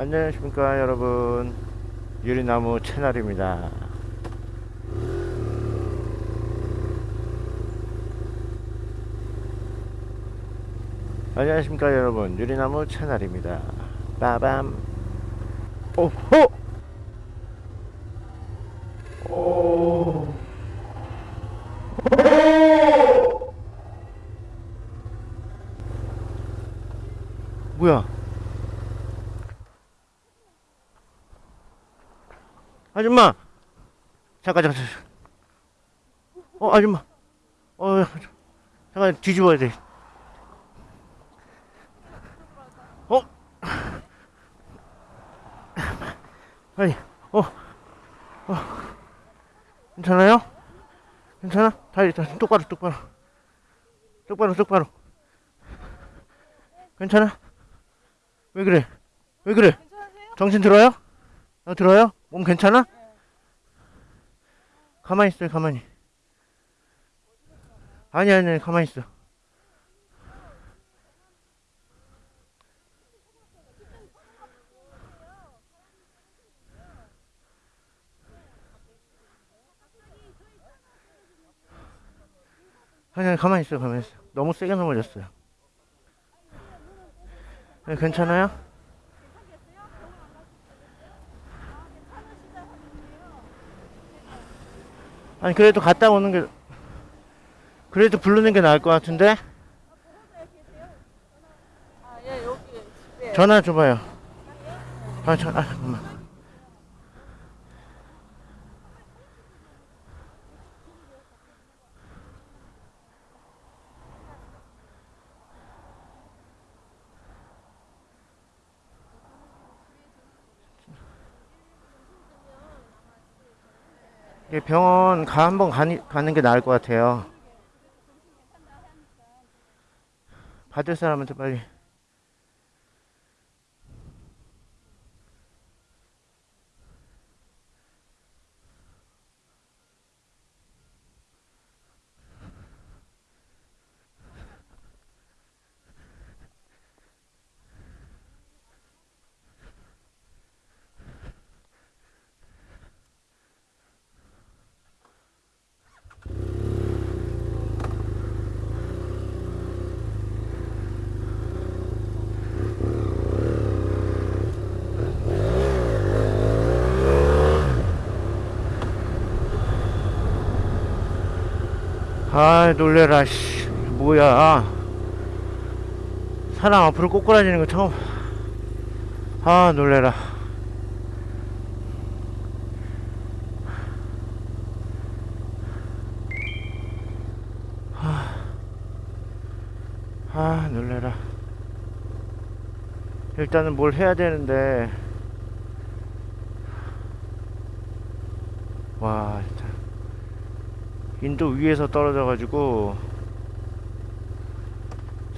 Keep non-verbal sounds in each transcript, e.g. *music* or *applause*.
안녕하십니까 여러분. 유리나무 채널입니다. 안녕하십니까 여러분. 유리나무 채널입니다. 빠밤. 오호! 오. 뭐야 아줌마 잠깐 잠깐. 어 아줌마 어 잠깐 뒤집어야 돼 어? 아니 어, 어 괜찮아요? 괜찮아? 다리 다리 똑바로 똑바로 똑바로 똑바로 괜찮아? 왜 그래? 왜 그래? 정신 들어요? 어, 들어요? 몸 괜찮아? 가만히 있어요, 가만히. 아니, 아니, 아니, 가만히 있어. 아니, 아니, 가만히 있어, 가만히 있어. 너무 세게 넘어졌어요. 네, 괜찮아요? 아니 그래도 갔다 오는 게 그래도 부르는 게 나을 것 같은데? 아, 예. 전화 줘봐요. 아, 전, 아 잠깐만 병원 가 한번 가는 게 나을 것 같아요. 받을 사람한테 빨리. 아 놀래라 씨. 뭐야. 사람 앞으로 꼬꾸라지는 거 처음. 아 놀래라. 아, 아 놀래라. 일단은 뭘 해야 되는데. 와 인도 위에서 떨어져 가지고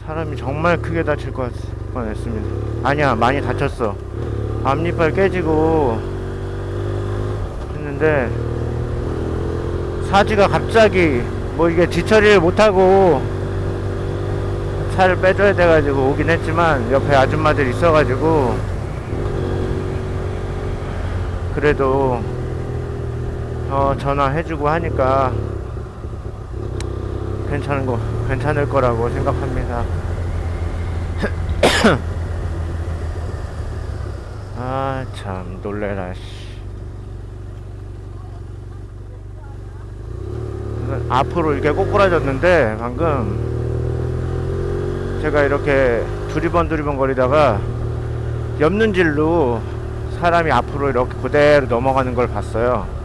사람이 정말 크게 다칠 것 뻔했습니다. 아니야 많이 다쳤어. 앞니빨 깨지고 했는데 사지가 갑자기 뭐 이게 뒤처리를 못하고 차를 빼줘야 돼가지고 오긴 했지만 옆에 아줌마들 있어가지고 그래도 어 전화해주고 하니까 괜찮은 거 괜찮을 거라고 생각합니다. *coughs* 아 참 놀래라 씨. 앞으로 이렇게 꼬꾸라졌는데 방금 제가 이렇게 두리번 두리번 거리다가 옆눈질로 사람이 앞으로 이렇게 그대로 넘어가는 걸 봤어요.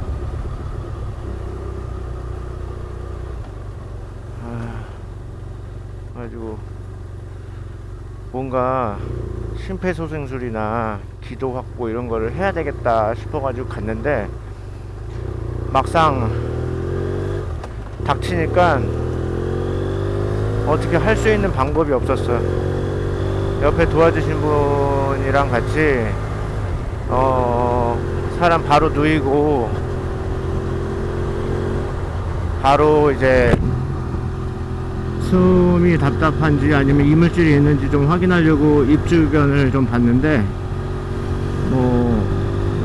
가지고 뭔가 심폐소생술이나 기도 확보 이런 거를 해야 되겠다 싶어가지고 갔는데 막상 닥치니까 어떻게 할 수 있는 방법이 없었어요. 옆에 도와주신 분이랑 같이 어 사람 바로 누이고 바로 이제 숨이 답답한지 아니면 이물질이 있는지 좀 확인하려고 입 주변을 좀 봤는데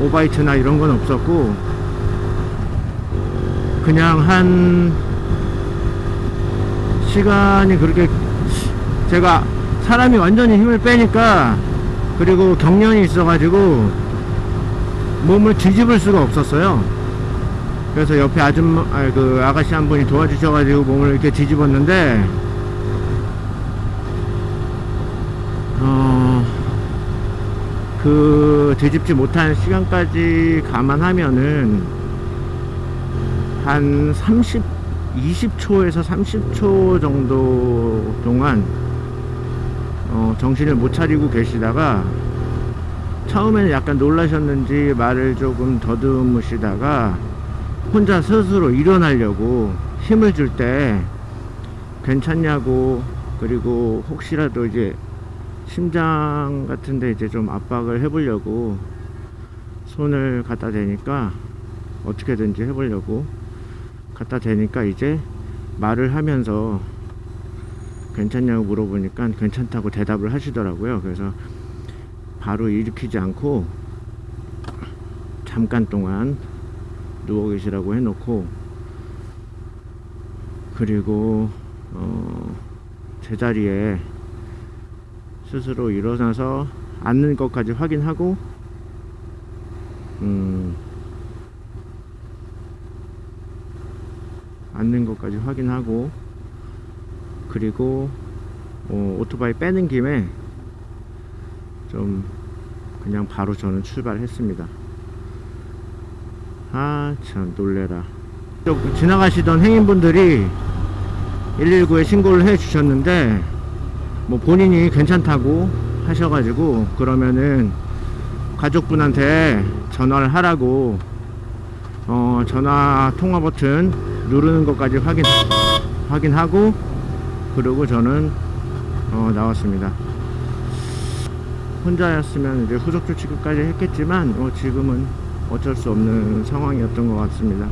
오바이트나 이런 건 없었고 그냥 한 시간이 그렇게 제가 사람이 완전히 힘을 빼니까 그리고 경련이 있어가지고 몸을 뒤집을 수가 없었어요. 그래서 옆에 아줌마, 아, 그 아가씨 한 분이 도와주셔가지고 몸을 이렇게 뒤집었는데, 어, 그 뒤집지 못한 시간까지 감안하면은 한 30, 20초에서 30초 정도 동안 어, 정신을 못 차리고 계시다가 처음에는 약간 놀라셨는지 말을 조금 더듬으시다가 혼자 스스로 일어나려고 힘을 줄 때 괜찮냐고 그리고 혹시라도 이제 심장 같은데 이제 좀 압박을 해보려고 손을 갖다 대니까 어떻게든지 해보려고 갖다 대니까 이제 말을 하면서 괜찮냐고 물어보니까 괜찮다고 대답을 하시더라고요. 그래서 바로 일으키지 않고 잠깐 동안 누워 계시라고 해놓고 그리고 어 제자리에 스스로 일어나서 앉는 것까지 확인하고 음 앉는 것까지 확인하고 그리고 어, 오토바이 빼는 김에 좀 그냥 바로 저는 출발했습니다. 아 참 놀래라. 또 지나가시던 행인분들이 119에 신고를 해 주셨는데 뭐 본인이 괜찮다고 하셔가지고 그러면은 가족분한테 전화를 하라고 어 전화 통화 버튼 누르는 것까지 확인 확인하고 그리고 저는 어 나왔습니다. 혼자였으면 이제 후속 조치 끝까지 했겠지만 어 지금은 어쩔 수 없는 상황이었던 것 같습니다.